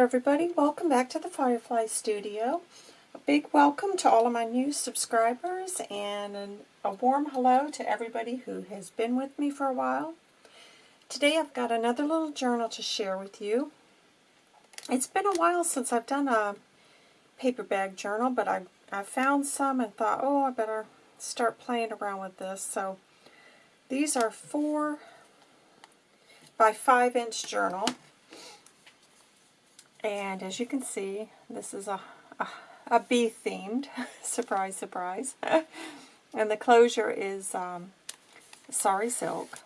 everybody, welcome back to the Firefly Studio. A big welcome to all of my new subscribers and a warm hello to everybody who has been with me for a while. Today I've got another little journal to share with you. It's been a while since I've done a paper bag journal, but I, I found some and thought, oh, I better start playing around with this. So these are four by five inch journal. And as you can see, this is a, a, a bee themed, surprise, surprise. and the closure is um, sari silk.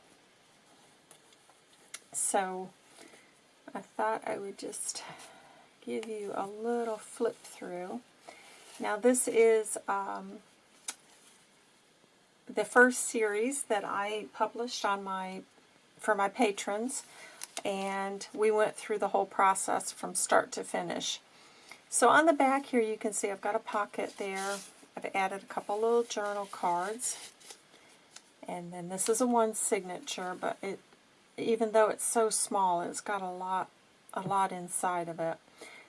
So I thought I would just give you a little flip through. Now this is um, the first series that I published on my for my patrons and we went through the whole process from start to finish. So on the back here you can see I've got a pocket there. I've added a couple little journal cards. And then this is a one signature, but it even though it's so small, it's got a lot a lot inside of it.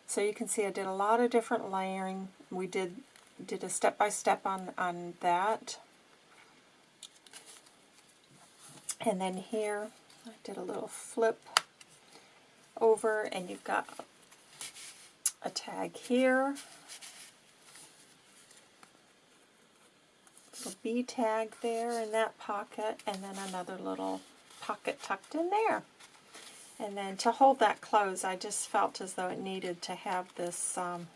So you can see I did a lot of different layering. We did did a step-by-step -step on, on that. And then here I did a little flip over and you've got a tag here, little bee tag there in that pocket, and then another little pocket tucked in there. And then to hold that closed, I just felt as though it needed to have this um,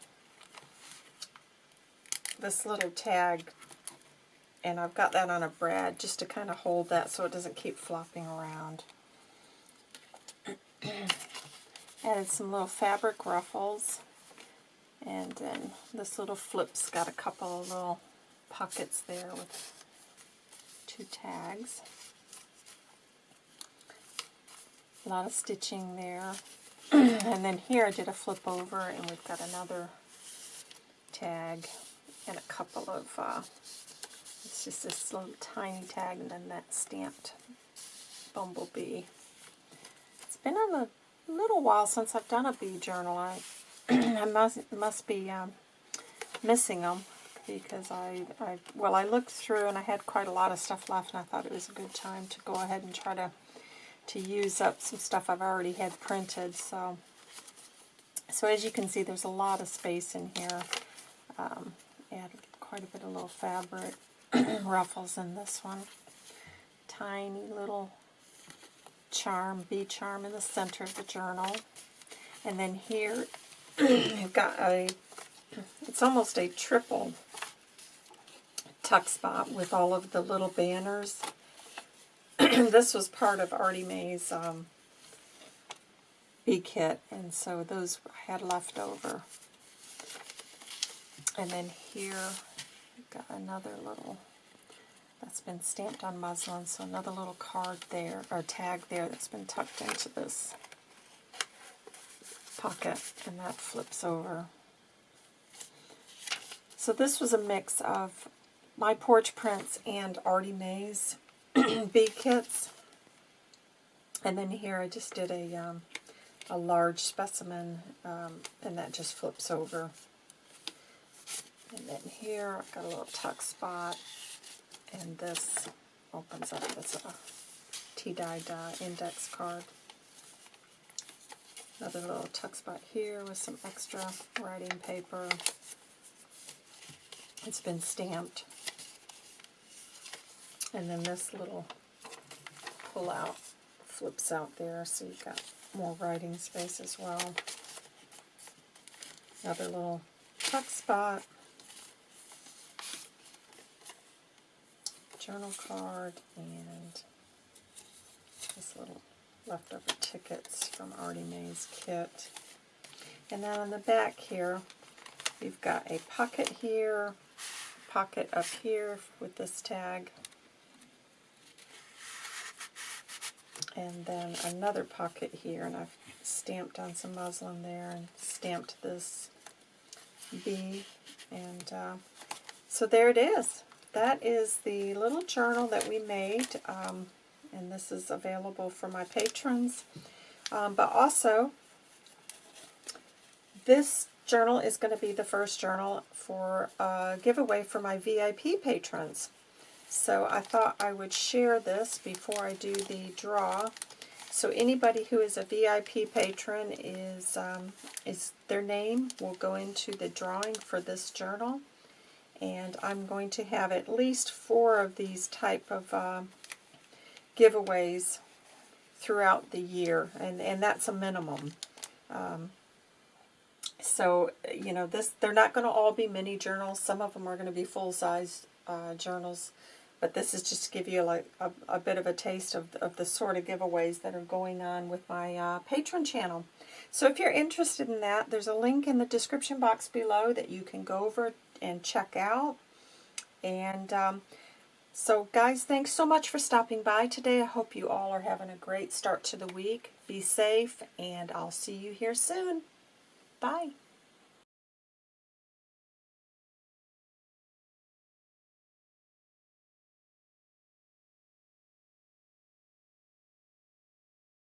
this little tag, and I've got that on a brad just to kind of hold that so it doesn't keep flopping around. Added some little fabric ruffles. And then this little flip's got a couple of little pockets there with two tags. A lot of stitching there. and then here I did a flip over and we've got another tag and a couple of, uh, it's just this little tiny tag and then that stamped bumblebee. It's been on the little while since I've done a bee journal. I, I must, must be um, missing them because I, I, well, I looked through and I had quite a lot of stuff left and I thought it was a good time to go ahead and try to, to use up some stuff I've already had printed. So, so as you can see, there's a lot of space in here. Um, add quite a bit of little fabric ruffles in this one. Tiny little charm, bee charm in the center of the journal. And then here you've got a, it's almost a triple tuck spot with all of the little banners. this was part of Artie Mae's um, bee kit, and so those I had left over. And then here, you've got another little that's been stamped on muslin, so another little card there, or tag there that's been tucked into this pocket, and that flips over. So this was a mix of my porch prints and Artie Mae's bee kits. And then here I just did a, um, a large specimen, um, and that just flips over. And then here I've got a little tuck spot and this opens up as a tea-dyed uh, index card. Another little tuck spot here with some extra writing paper. It's been stamped. And then this little pull-out flips out there, so you've got more writing space as well. Another little tuck spot. Journal card and this little leftover tickets from Artie Mae's kit. And then on the back here, we've got a pocket here, pocket up here with this tag, and then another pocket here, and I've stamped on some muslin there and stamped this bee, and uh, so there it is that is the little journal that we made, um, and this is available for my patrons. Um, but also, this journal is going to be the first journal for a giveaway for my VIP patrons. So I thought I would share this before I do the draw. So anybody who is a VIP patron is um, is their name will go into the drawing for this journal. And I'm going to have at least four of these type of uh, giveaways throughout the year, and, and that's a minimum. Um, so, you know, this they're not going to all be mini journals. Some of them are going to be full-size uh, journals. But this is just to give you like a, a bit of a taste of, of the sort of giveaways that are going on with my uh, Patreon channel. So if you're interested in that, there's a link in the description box below that you can go over and check out. And um, so guys, thanks so much for stopping by today. I hope you all are having a great start to the week. Be safe, and I'll see you here soon. Bye.